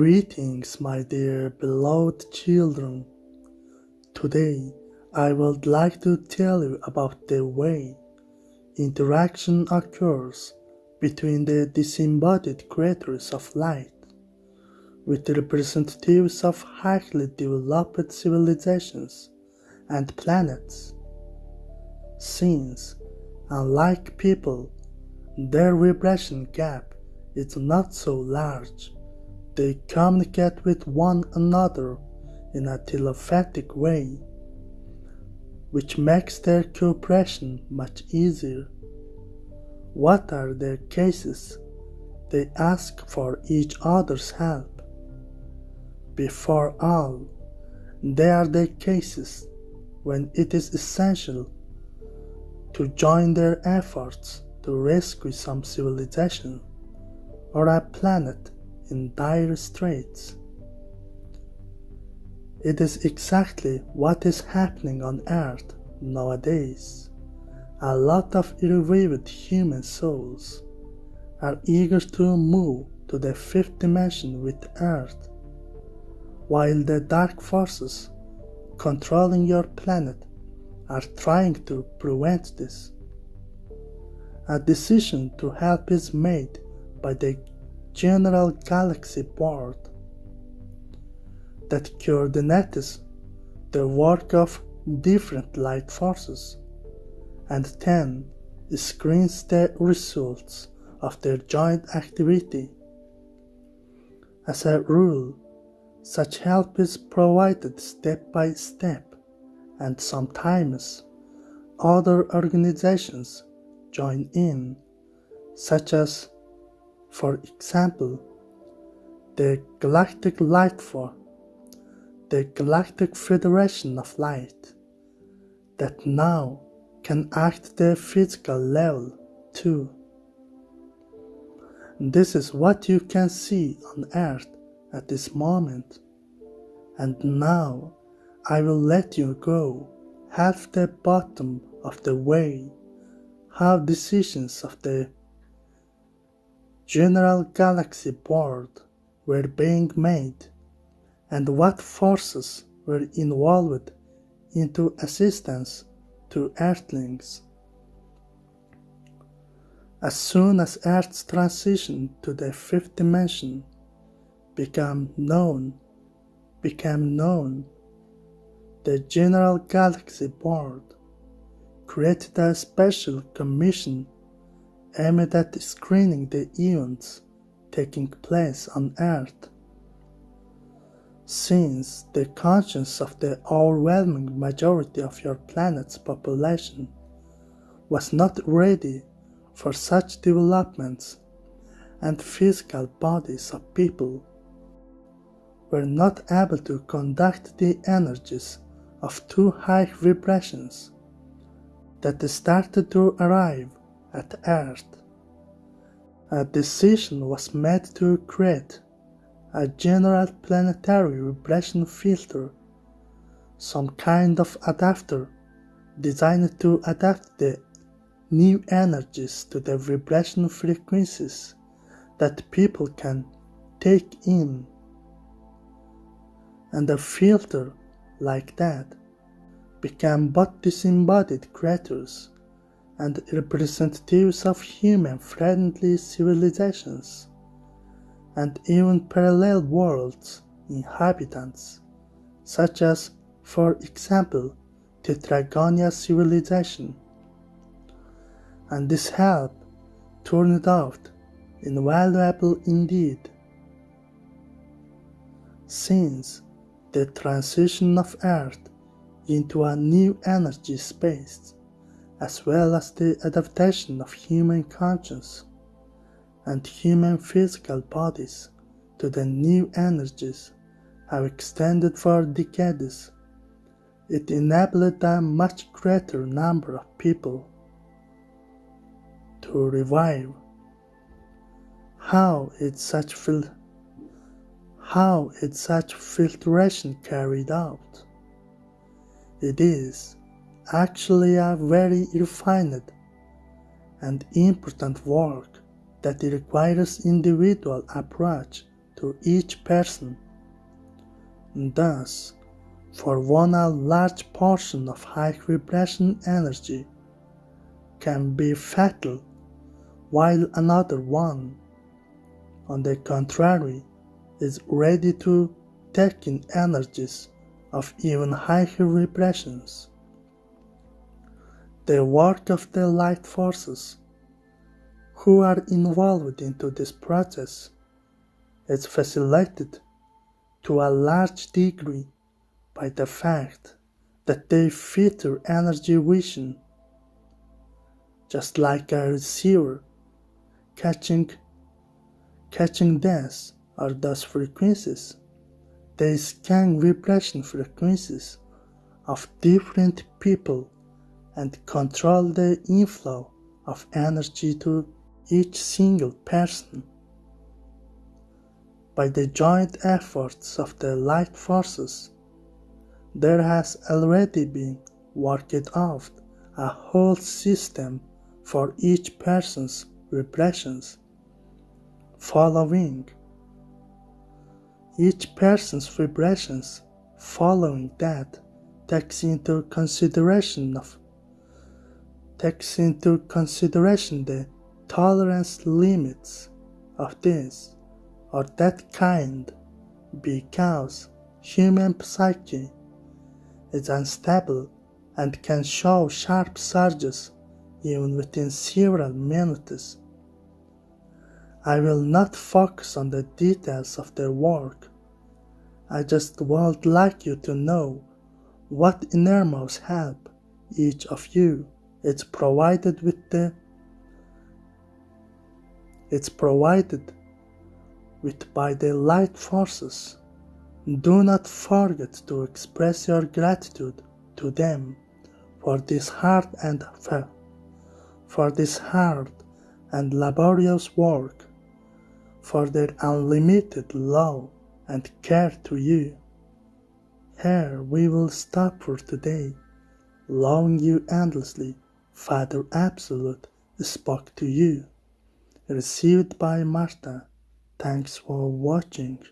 Greetings, my dear beloved children. Today, I would like to tell you about the way interaction occurs between the disembodied creators of light with the representatives of highly developed civilizations and planets. Since, unlike people, their vibration gap is not so large they communicate with one another in a telepathic way, which makes their cooperation much easier. What are their cases? They ask for each other's help. Before all, they are the cases when it is essential to join their efforts to rescue some civilization or a planet in dire straits. It is exactly what is happening on Earth nowadays. A lot of irrevived human souls are eager to move to the fifth dimension with Earth, while the dark forces controlling your planet are trying to prevent this. A decision to help is made by the general galaxy board that coordinates the work of different light forces and then screens the results of their joint activity. As a rule, such help is provided step by step, and sometimes other organizations join in, such as for example, the Galactic Light Force, the Galactic Federation of Light, that now can act the physical level too. This is what you can see on Earth at this moment. And now I will let you go half the bottom of the way, how decisions of the general galaxy board were being made and what forces were involved into assistance to Earthlings. As soon as Earth's transition to the fifth dimension became known, became known, the General Galaxy Board created a special commission aimed at screening the events taking place on Earth. Since the conscience of the overwhelming majority of your planet's population was not ready for such developments, and physical bodies of people were not able to conduct the energies of too high vibrations that started to arrive at Earth. A decision was made to create a general planetary vibration filter, some kind of adapter designed to adapt the new energies to the vibration frequencies that people can take in. And a filter like that became but disembodied creatures and representatives of human-friendly civilizations, and even parallel worlds inhabitants, such as, for example, the Tetragonia civilization. And this help turned out invaluable indeed. Since the transition of Earth into a new energy space as well as the adaptation of human conscience and human physical bodies to the new energies have extended for decades. It enabled a much greater number of people to revive. How is such fil- how is such filtration carried out? It is actually a very refined and important work that requires individual approach to each person. Thus, for one a large portion of high vibration energy can be fatal, while another one, on the contrary, is ready to take in energies of even higher vibrations. The work of the light forces who are involved into this process. Is facilitated to a large degree by the fact that they feature energy vision just like a receiver catching catching this or those frequencies. They scan vibration frequencies of different people and control the inflow of energy to each single person. By the joint efforts of the light forces, there has already been worked out a whole system for each person's vibrations, following each person's vibrations following that takes into consideration of takes into consideration the tolerance limits of this or that kind because human psyche is unstable and can show sharp surges even within several minutes. I will not focus on the details of their work. I just would like you to know what enormous help each of you is provided with the it's provided with by the light forces. Do not forget to express your gratitude to them for this hard and for this hard and laborious work, for their unlimited love and care to you. Here we will stop for today. Loving you endlessly, Father Absolute spoke to you. Received by Martha. Thanks for watching.